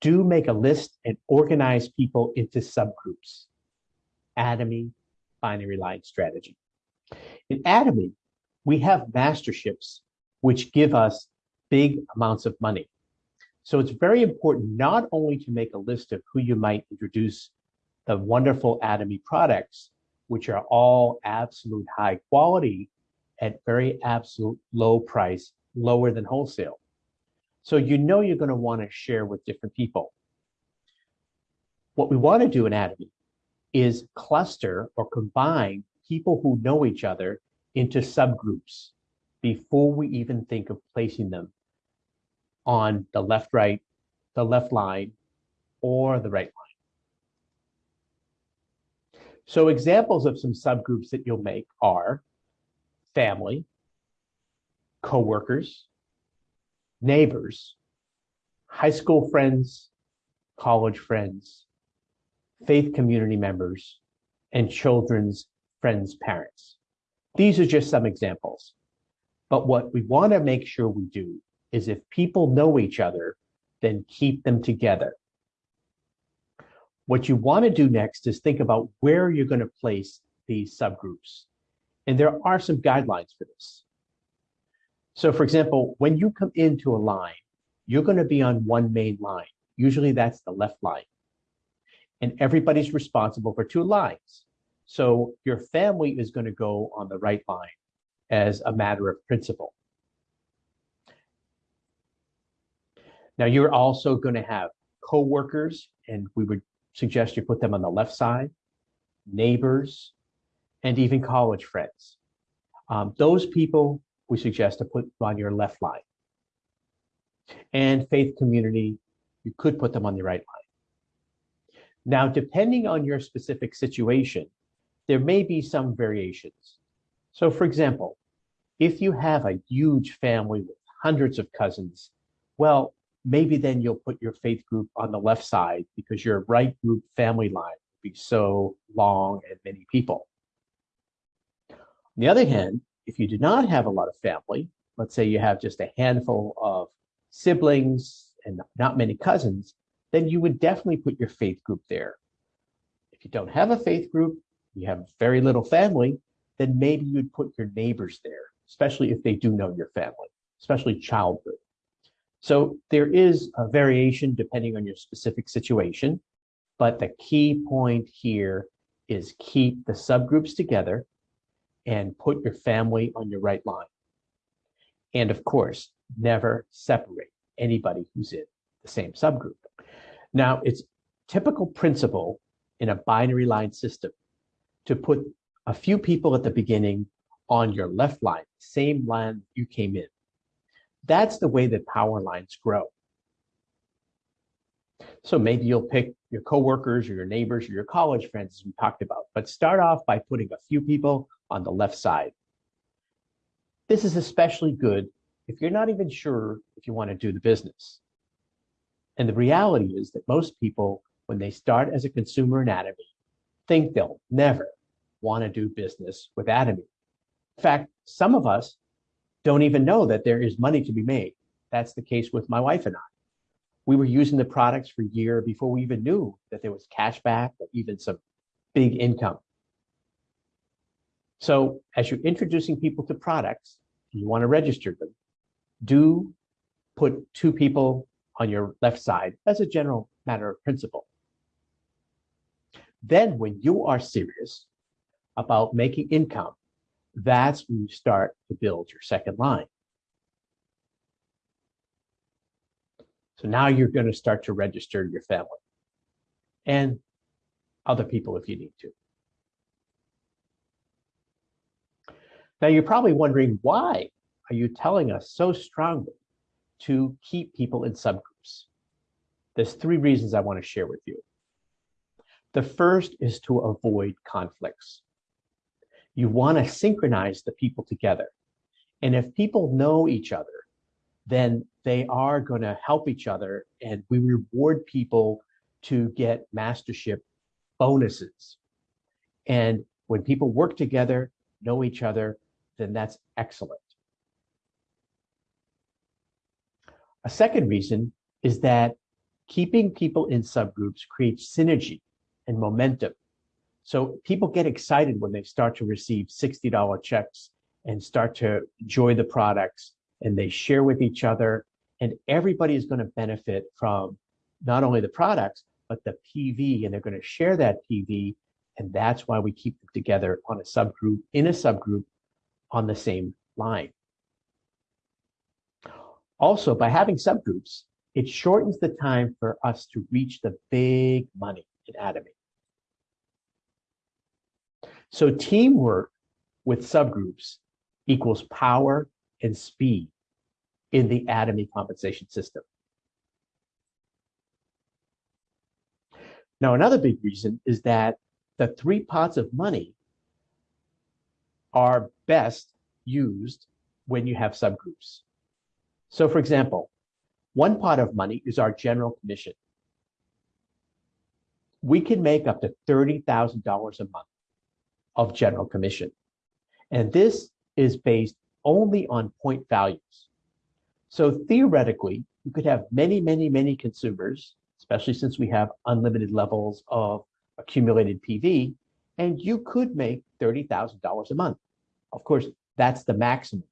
do make a list and organize people into subgroups. Atomy, binary line strategy. In Atomy, we have masterships which give us big amounts of money. So it's very important not only to make a list of who you might introduce the wonderful Atomy products, which are all absolute high quality at very absolute low price, lower than wholesale. So you know you're going to want to share with different people. What we want to do in Atomy is cluster or combine people who know each other into subgroups before we even think of placing them on the left right, the left line, or the right line. So examples of some subgroups that you'll make are family, coworkers, neighbors, high school friends, college friends, faith community members, and children's friends' parents. These are just some examples. But what we want to make sure we do is if people know each other, then keep them together. What you want to do next is think about where you're going to place these subgroups. And there are some guidelines for this. So for example, when you come into a line, you're going to be on one main line. Usually that's the left line. And everybody's responsible for two lines. So your family is going to go on the right line as a matter of principle. Now you're also going to have co-workers, and we would suggest you put them on the left side, neighbors, and even college friends. Um, those people we suggest to put on your left line. And faith community, you could put them on the right line. Now, depending on your specific situation, there may be some variations. So for example, if you have a huge family with hundreds of cousins, well, maybe then you'll put your faith group on the left side because your right group family line would be so long and many people. On the other hand, if you do not have a lot of family, let's say you have just a handful of siblings and not many cousins, then you would definitely put your faith group there. If you don't have a faith group, you have very little family, then maybe you'd put your neighbors there, especially if they do know your family, especially childhood. So there is a variation depending on your specific situation, but the key point here is keep the subgroups together and put your family on your right line. And of course, never separate anybody who's in the same subgroup. Now, it's typical principle in a binary line system to put a few people at the beginning on your left line, same line you came in. That's the way that power lines grow. So maybe you'll pick your coworkers or your neighbors or your college friends, as we talked about, but start off by putting a few people on the left side. This is especially good if you're not even sure if you want to do the business. And the reality is that most people, when they start as a consumer in Atomy, think they'll never want to do business with Atomy. In fact, some of us don't even know that there is money to be made. That's the case with my wife and I. We were using the products for a year before we even knew that there was cash back or even some big income. So as you're introducing people to products, you want to register them, do put two people on your left side as a general matter of principle. Then when you are serious about making income, that's when you start to build your second line. So now you're going to start to register your family and other people if you need to. Now you're probably wondering why are you telling us so strongly to keep people in subgroups? There's three reasons I want to share with you. The first is to avoid conflicts. You want to synchronize the people together. And if people know each other, then they are going to help each other and we reward people to get mastership bonuses. And when people work together, know each other, then that's excellent. A second reason is that Keeping people in subgroups creates synergy and momentum. So people get excited when they start to receive $60 checks and start to enjoy the products and they share with each other and everybody is going to benefit from not only the products but the PV and they're going to share that PV and that's why we keep them together on a subgroup in a subgroup on the same line. Also, by having subgroups, it shortens the time for us to reach the big money in Atomy. So teamwork with subgroups equals power and speed in the Atomy compensation system. Now, another big reason is that the three pots of money are best used when you have subgroups. So for example, one pot of money is our general commission. We can make up to $30,000 a month of general commission. And this is based only on point values. So theoretically, you could have many, many, many consumers, especially since we have unlimited levels of accumulated PV, and you could make $30,000 a month. Of course, that's the maximum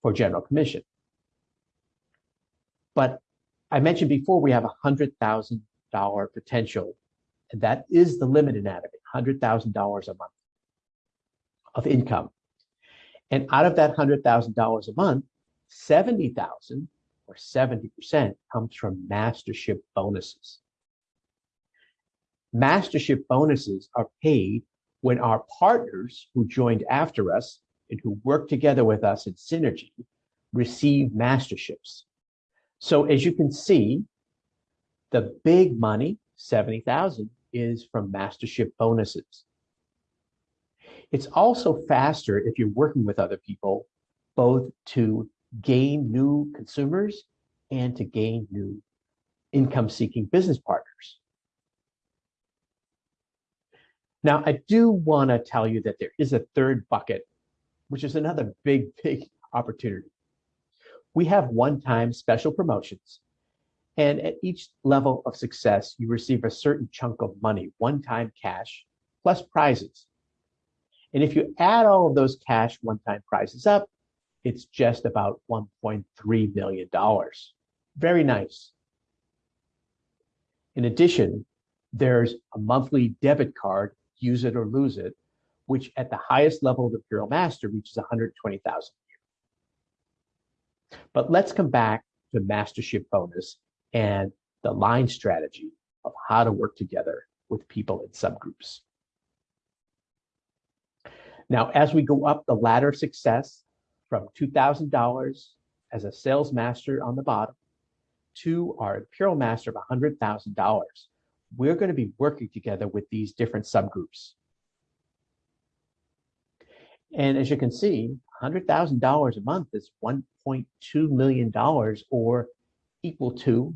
for general commission. But I mentioned before, we have a $100,000 potential, and that is the limit in Atomy, $100,000 a month of income. And out of that $100,000 a month, 70,000 or 70% comes from mastership bonuses. Mastership bonuses are paid when our partners who joined after us and who work together with us in synergy receive masterships. So as you can see, the big money, 70,000, is from mastership bonuses. It's also faster if you're working with other people, both to gain new consumers and to gain new income-seeking business partners. Now, I do want to tell you that there is a third bucket, which is another big, big opportunity. We have one-time special promotions, and at each level of success, you receive a certain chunk of money, one-time cash, plus prizes. And if you add all of those cash one-time prizes up, it's just about $1.3 million. Very nice. In addition, there's a monthly debit card use it or lose it, which at the highest level of Imperial Master reaches 120,000 a year. But let's come back to mastership bonus and the line strategy of how to work together with people in subgroups. Now, as we go up the ladder of success from $2,000 as a sales master on the bottom to our Imperial Master of $100,000, we're going to be working together with these different subgroups. And as you can see, $100,000 a month is $1.2 million or equal to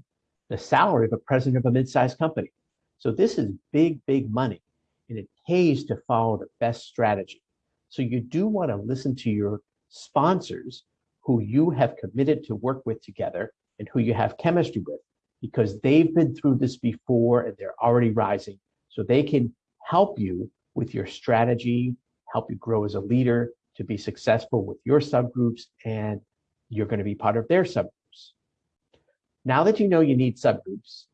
the salary of a president of a mid-sized company. So this is big, big money, and it pays to follow the best strategy. So you do want to listen to your sponsors who you have committed to work with together and who you have chemistry with because they've been through this before and they're already rising. So they can help you with your strategy, help you grow as a leader to be successful with your subgroups, and you're going to be part of their subgroups. Now that you know you need subgroups,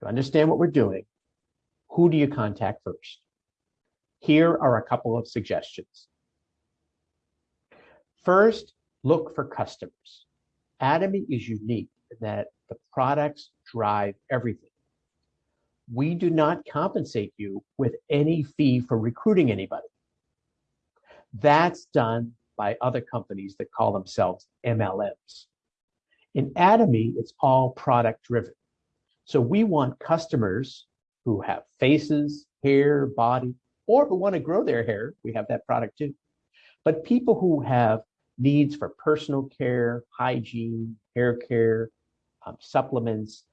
to understand what we're doing, who do you contact first? Here are a couple of suggestions. First, look for customers. Atomy is unique in that the products drive everything. We do not compensate you with any fee for recruiting anybody. That's done by other companies that call themselves MLMs. In Atomy, it's all product driven. So we want customers who have faces, hair, body, or who want to grow their hair. We have that product too. But people who have needs for personal care, hygiene, hair care, um, supplements,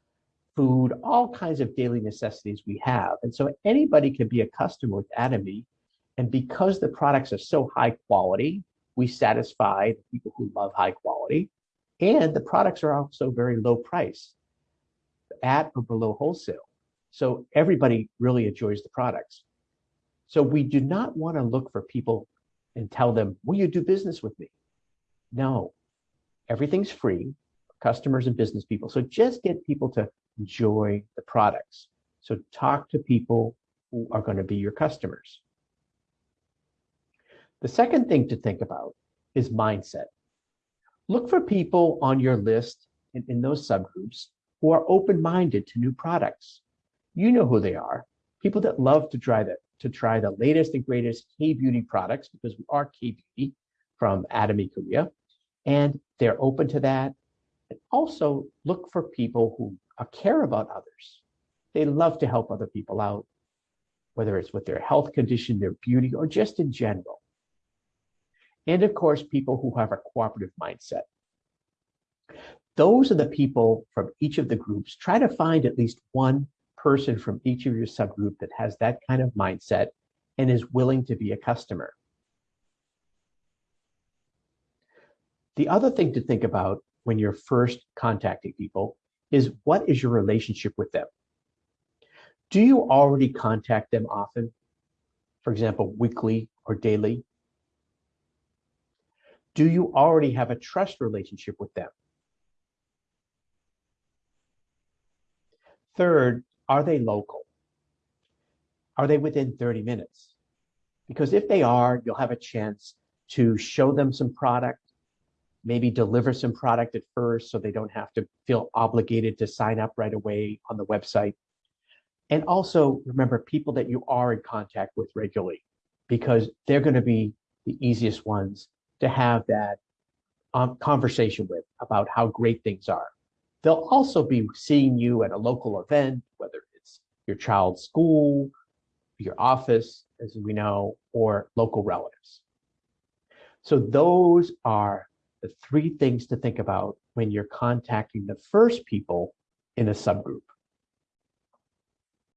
food, all kinds of daily necessities we have. And so anybody can be a customer with Atomy. And because the products are so high quality, we satisfy the people who love high quality. And the products are also very low price. at or below wholesale. So everybody really enjoys the products. So we do not want to look for people and tell them, will you do business with me? No, everything's free, customers and business people. So just get people to enjoy the products. So talk to people who are going to be your customers. The second thing to think about is mindset. Look for people on your list in, in those subgroups who are open-minded to new products. You know who they are. People that love to try the, to try the latest and greatest K-beauty products because we are K-beauty from Atomy Korea. And they're open to that. And also look for people who care about others. They love to help other people out, whether it's with their health condition, their beauty, or just in general. And of course, people who have a cooperative mindset. Those are the people from each of the groups. Try to find at least one person from each of your subgroup that has that kind of mindset and is willing to be a customer. The other thing to think about when you're first contacting people is what is your relationship with them? Do you already contact them often? For example, weekly or daily? Do you already have a trust relationship with them? Third, are they local? Are they within 30 minutes? Because if they are, you'll have a chance to show them some product, maybe deliver some product at first so they don't have to feel obligated to sign up right away on the website. And also remember people that you are in contact with regularly because they're going to be the easiest ones to have that um, conversation with about how great things are. They'll also be seeing you at a local event, whether it's your child's school, your office, as we know, or local relatives. So those are the three things to think about when you're contacting the first people in a subgroup.